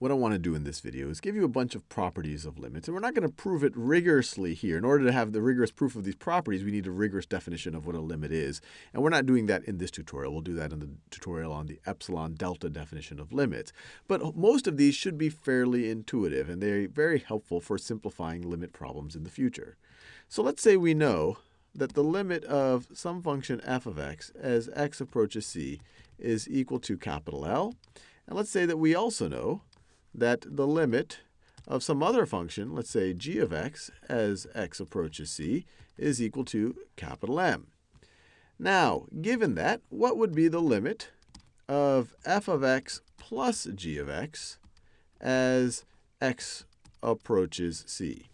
what I want to do in this video is give you a bunch of properties of limits. And we're not going to prove it rigorously here. In order to have the rigorous proof of these properties, we need a rigorous definition of what a limit is. And we're not doing that in this tutorial. We'll do that in the tutorial on the epsilon delta definition of limits. But most of these should be fairly intuitive, and they're very helpful for simplifying limit problems in the future. So let's say we know that the limit of some function f of x as x approaches c is equal to capital L. And let's say that we also know that the limit of some other function, let's say g of x, as x approaches c, is equal to capital M. Now, given that, what would be the limit of f of x plus g of x as x approaches c?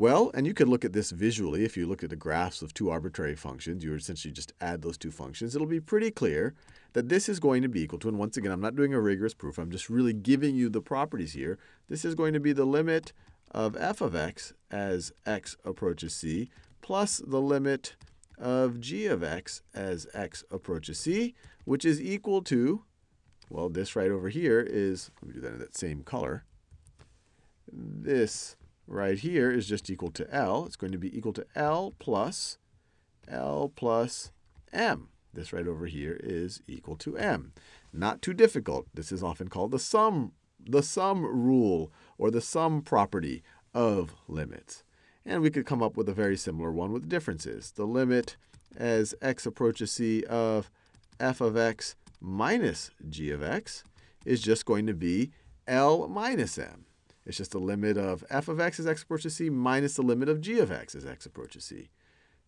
Well, and you could look at this visually. If you look at the graphs of two arbitrary functions, you essentially just add those two functions. It'll be pretty clear that this is going to be equal to, and once again, I'm not doing a rigorous proof. I'm just really giving you the properties here. This is going to be the limit of f of x as x approaches c plus the limit of g of x as x approaches c, which is equal to, well, this right over here is, let me do that in that same color. This right here is just equal to L. It's going to be equal to L plus L plus M. This right over here is equal to M. Not too difficult. This is often called the sum, the sum rule or the sum property of limits. And we could come up with a very similar one with differences. The limit as x approaches c of f of x minus g of x is just going to be L minus M. It's just the limit of f of x as x approaches c minus the limit of g of x as x approaches c.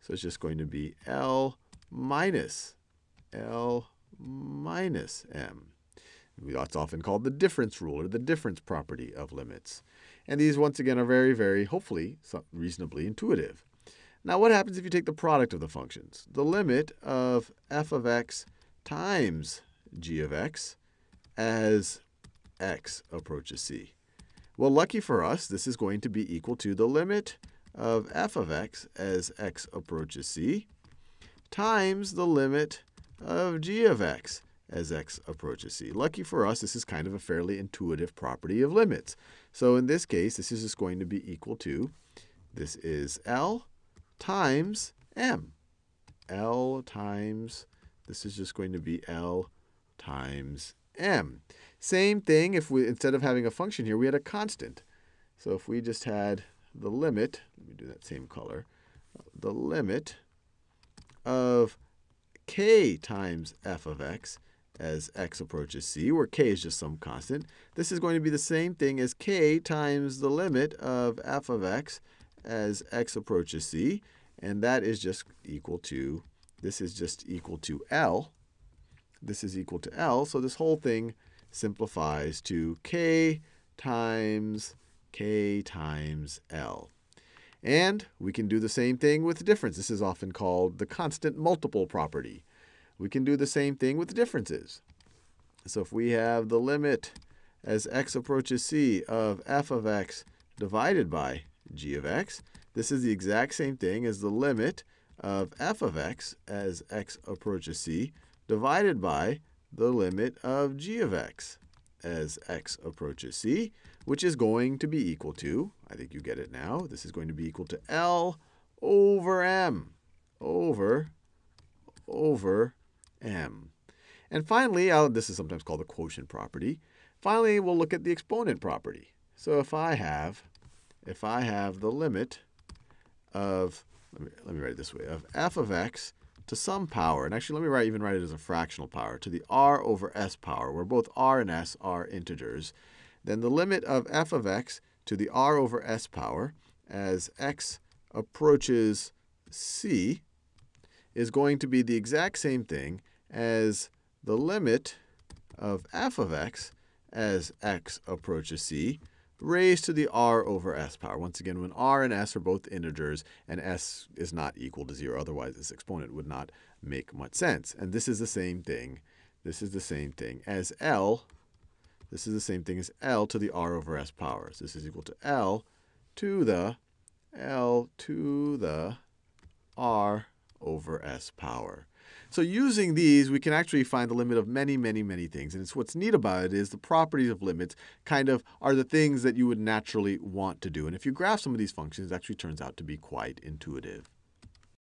So it's just going to be L minus L minus m. That's often called the difference rule or the difference property of limits. And these, once again, are very, very, hopefully, reasonably intuitive. Now, what happens if you take the product of the functions? The limit of f of x times g of x as x approaches c. Well, lucky for us, this is going to be equal to the limit of f of x as x approaches c times the limit of g of x as x approaches c. Lucky for us, this is kind of a fairly intuitive property of limits. So in this case, this is just going to be equal to, this is L times m. L times, this is just going to be L times m. Same thing if we, instead of having a function here, we had a constant. So if we just had the limit, let me do that same color, the limit of k times f of x as x approaches c, where k is just some constant. This is going to be the same thing as k times the limit of f of x as x approaches c, and that is just equal to, this is just equal to L. This is equal to L, so this whole thing simplifies to k times k times L. And we can do the same thing with difference. This is often called the constant multiple property. We can do the same thing with differences. So if we have the limit as x approaches c of f of x divided by g of x, this is the exact same thing as the limit of f of x as x approaches c divided by the limit of g of x as x approaches c, which is going to be equal to, I think you get it now, this is going to be equal to L over m, over, over m. And finally, I'll, this is sometimes called the quotient property. Finally, we'll look at the exponent property. So if I have, if I have the limit of, let me, let me write it this way, of f of x to some power, and actually let me write, even write it as a fractional power, to the r over s power, where both r and s are integers, then the limit of f of x to the r over s power as x approaches c is going to be the exact same thing as the limit of f of x as x approaches c raised to the r over s power. Once again, when r and s are both integers and s is not equal to 0, otherwise this exponent would not make much sense. And this is the same thing. This is the same thing as L. This is the same thing as L to the r over s powers. This is equal to L to the L to the r over s power. So using these, we can actually find the limit of many, many, many things. And it's what's neat about it is the properties of limits kind of are the things that you would naturally want to do. And if you graph some of these functions, it actually turns out to be quite intuitive.